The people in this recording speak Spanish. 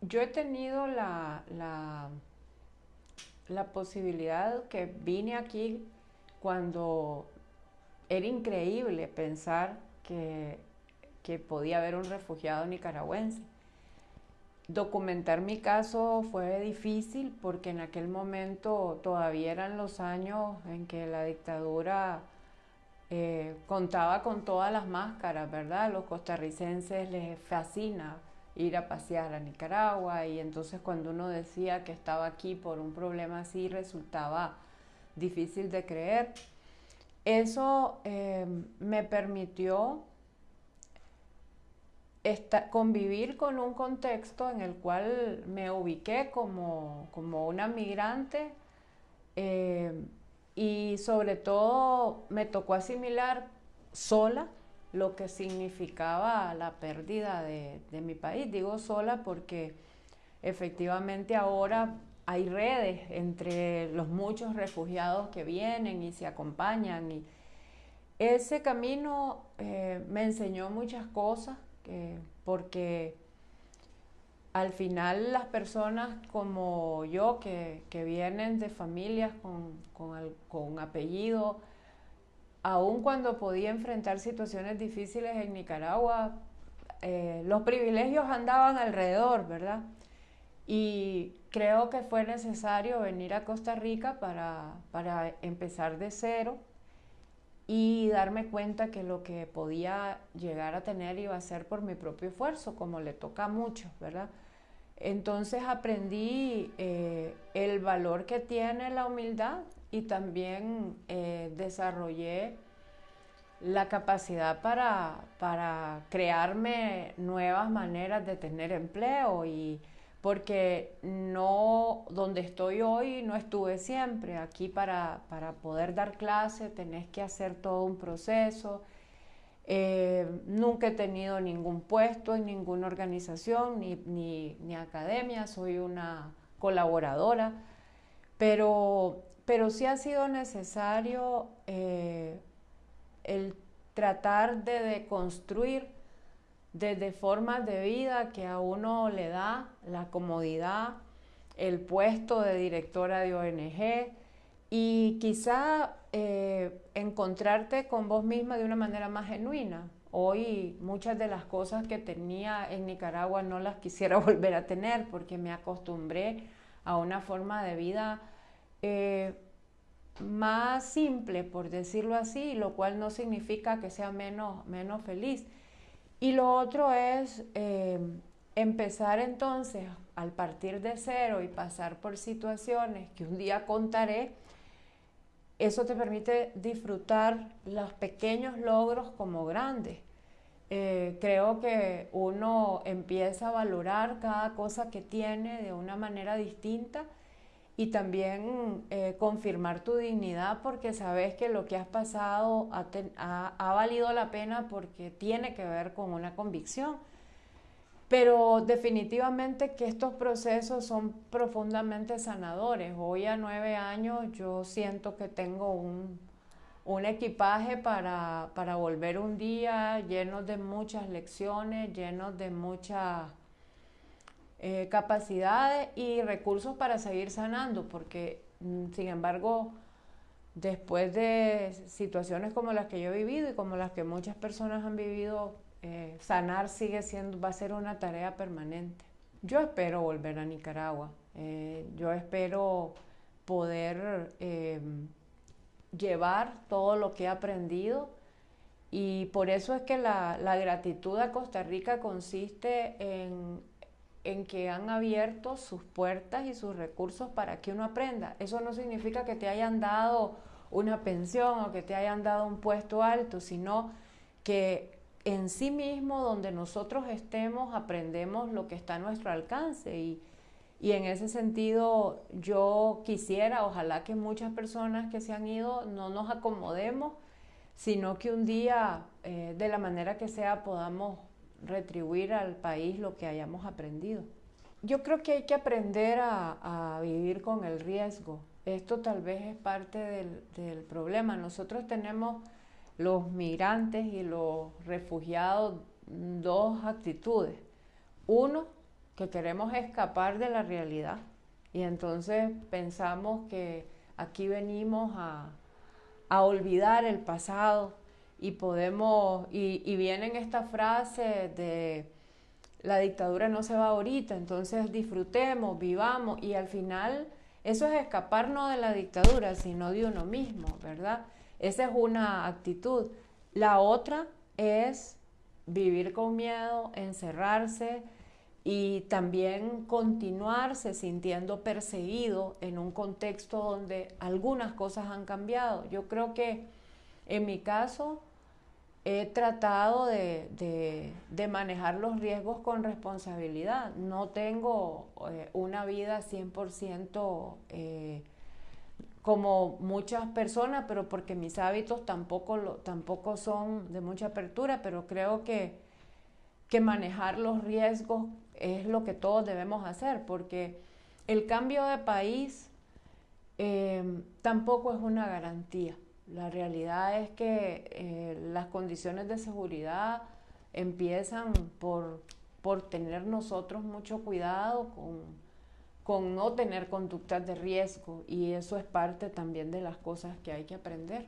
yo he tenido la, la, posibilidad que vine aquí cuando era increíble pensar que, que podía haber un refugiado nicaragüense. Documentar mi caso fue difícil porque en aquel momento todavía eran los años en que la dictadura eh, contaba con todas las máscaras, ¿verdad? Los costarricenses les fascina ir a pasear a Nicaragua y entonces cuando uno decía que estaba aquí por un problema así resultaba difícil de creer. Eso eh, me permitió convivir con un contexto en el cual me ubiqué como, una migrante eh, y sobre todo me tocó asimilar sola lo que significaba la pérdida de, mi país. Digo sola porque efectivamente ahora hay redes entre los muchos refugiados que vienen y se acompañan. Y ese camino eh, me enseñó muchas cosas porque al final las personas como yo que, vienen de familias con, apellido, aun cuando podía enfrentar situaciones difíciles en Nicaragua, eh, los privilegios andaban alrededor, ¿verdad? Y creo que fue necesario venir a Costa Rica para, para empezar de cero y darme cuenta que lo que podía llegar a tener iba a ser por mi propio esfuerzo, como le toca a muchos, ¿verdad? Entonces aprendí eh, el valor que tiene la humildad y también eh, desarrollé la capacidad para, para crearme nuevas maneras de tener empleo y porque no, donde estoy hoy no estuve siempre. Aquí para, poder dar clase tenés que hacer todo un proceso. Eh, nunca he tenido ningún puesto en ninguna organización ni, academia, soy una colaboradora, pero, pero sí ha sido necesario eh, el tratar de deconstruir desde formas de vida que a uno le da la comodidad, el puesto de directora de ONG y quizá eh, encontrarte con vos misma de una manera más genuina. Hoy muchas de las cosas que tenía en Nicaragua no las quisiera volver a tener porque me acostumbré a una forma de vida eh, más simple, por decirlo así, lo cual no significa que sea menos, menos feliz y lo otro es eh, empezar entonces al partir de cero y pasar por situaciones que un día contaré. Eso te permite disfrutar los pequeños logros como grandes. Eh, creo que uno empieza a valorar cada cosa que tiene de una manera distinta y también eh, confirmar tu dignidad porque sabes que lo que has pasado ha, valido la pena porque tiene que ver con una convicción. Pero definitivamente que estos procesos son profundamente sanadores. Hoy a nueve años yo siento que tengo un, equipaje para, para volver un día lleno de muchas lecciones, lleno de muchas eh, capacidades y recursos para seguir sanando, porque mm, sin embargo, después de situaciones como las que yo he vivido y como las que muchas personas han vivido, eh, sanar sigue siendo, va a ser una tarea permanente. Yo espero volver a Nicaragua, eh, yo espero poder llevar todo lo que he aprendido y por eso es que la, la gratitud a Costa Rica consiste en en que han abierto sus puertas y sus recursos para que uno aprenda. Eso no significa que te hayan dado una pensión o que te hayan dado un puesto alto, sino que en sí mismo, donde nosotros estemos, aprendemos lo que está a nuestro alcance. Y, en ese sentido, yo quisiera, ojalá que muchas personas que se han ido no nos acomodemos, sino que un día, eh, de la manera que sea, podamos retribuir al país lo que hayamos aprendido. Yo creo que hay que aprender a, vivir con el riesgo. Esto tal vez es parte del, problema. Nosotros tenemos los migrantes y los refugiados dos actitudes. Uno, que queremos escapar de la realidad. Y entonces pensamos que aquí venimos a, olvidar el pasado y podemos, y, vienen estas frases de la dictadura no se va ahorita, entonces disfrutemos, vivamos y al final eso es escaparnos de la dictadura, sino de uno mismo, ¿verdad? Esa es una actitud. La otra es vivir con miedo, encerrarse y también continuarse sintiendo perseguido en un contexto donde algunas cosas han cambiado. Yo creo que en mi caso he tratado de, manejar los riesgos con responsabilidad. No tengo eh, una vida 100% eh, como muchas personas, pero porque mis hábitos tampoco, tampoco son de mucha apertura, pero creo que, que manejar los riesgos es lo que todos debemos hacer, porque el cambio de país eh, tampoco es una garantía. La realidad es que eh, las condiciones de seguridad empiezan por, tener nosotros mucho cuidado con, con no tener conductas de riesgo y eso es parte también de las cosas que hay que aprender.